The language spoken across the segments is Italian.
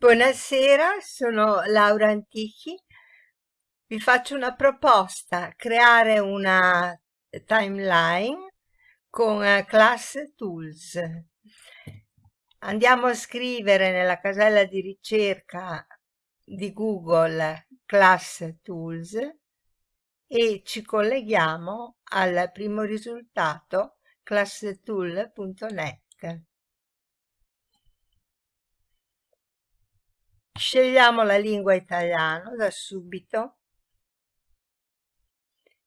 Buonasera, sono Laura Antichi. Vi faccio una proposta, creare una timeline con eh, Class Tools. Andiamo a scrivere nella casella di ricerca di Google Class Tools e ci colleghiamo al primo risultato classtool.net. Scegliamo la lingua italiana da subito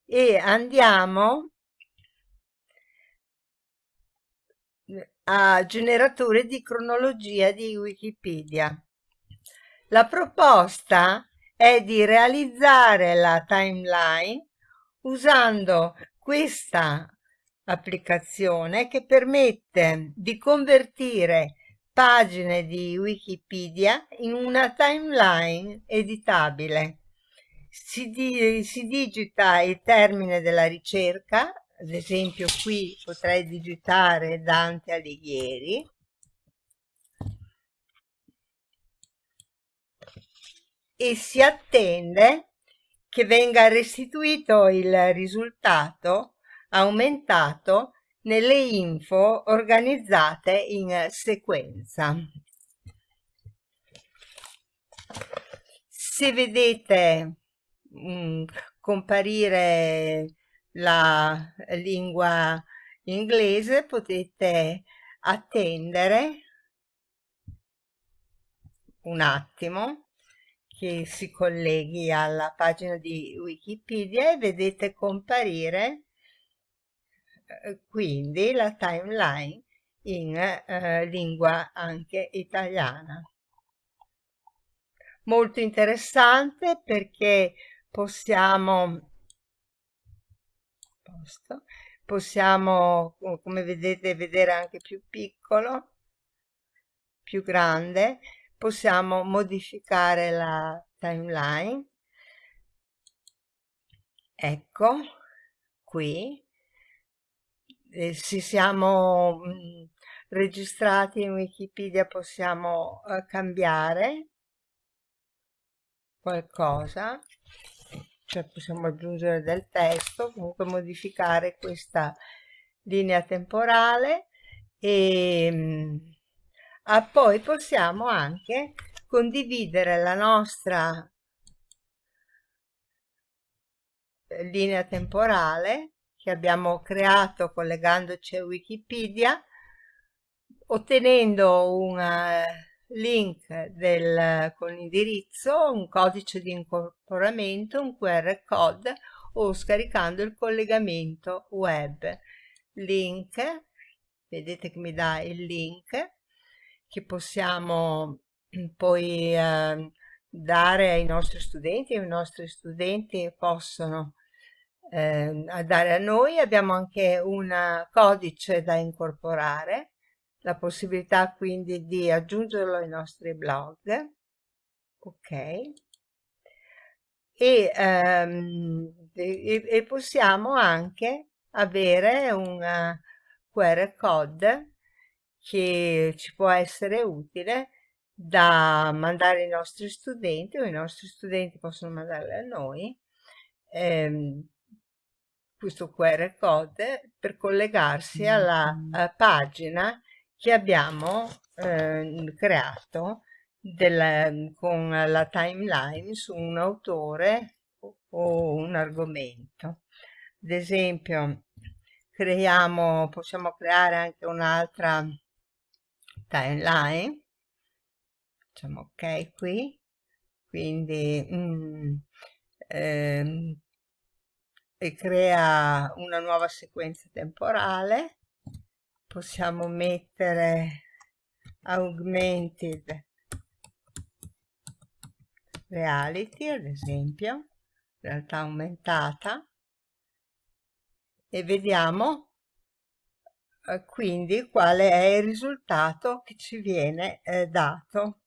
e andiamo a generatore di cronologia di Wikipedia. La proposta è di realizzare la timeline usando questa applicazione che permette di convertire pagine di Wikipedia in una timeline editabile. Si, di, si digita il termine della ricerca, ad esempio qui potrei digitare Dante Alighieri, e si attende che venga restituito il risultato aumentato nelle info organizzate in sequenza. Se vedete mh, mm, comparire la lingua inglese potete attendere un attimo che si colleghi alla pagina di Wikipedia e vedete comparire quindi la timeline in eh, lingua anche italiana. Molto interessante perché possiamo, possiamo come vedete vedere anche più piccolo, più grande, possiamo modificare la timeline. Ecco, qui se siamo mh, mm, registrati in Wikipedia possiamo eh, cambiare qualcosa, cioè possiamo aggiungere del testo, comunque modificare questa linea temporale e ah, poi possiamo anche condividere la nostra eh, linea temporale che abbiamo creato collegandoci a Wikipedia, ottenendo un eh, link del, con l'indirizzo, un codice di incorporamento, un QR code o scaricando il collegamento web. Link, vedete che mi dà il link che possiamo poi eh, dare ai nostri studenti i nostri studenti possono eh, a dare a noi. Abbiamo anche un codice da incorporare, la possibilità quindi di aggiungerlo ai nostri blog. Ok. E, ehm, e, e possiamo anche avere un QR code che ci può essere utile da mandare ai nostri studenti o i nostri studenti possono mandare a noi ehm, questo QR code per collegarsi alla, mm. pagina che abbiamo eh, creato del, con la timeline su un autore o un argomento. Ad esempio, creiamo, possiamo creare anche un'altra timeline. Facciamo ok qui. Quindi mm, ehm, e crea una nuova sequenza temporale. Possiamo mettere augmented reality, ad esempio, realtà aumentata, e vediamo eh, quindi quale è il risultato che ci viene eh, dato.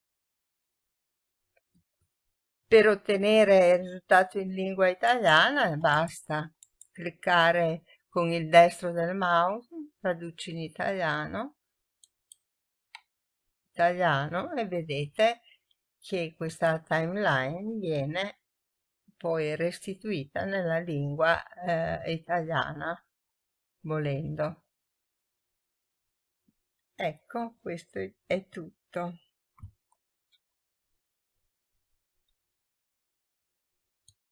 Per ottenere il risultato in lingua italiana basta cliccare con il destro del mouse, traduci in italiano, italiano e vedete che questa timeline viene poi restituita nella lingua eh, italiana, volendo. Ecco, questo è tutto.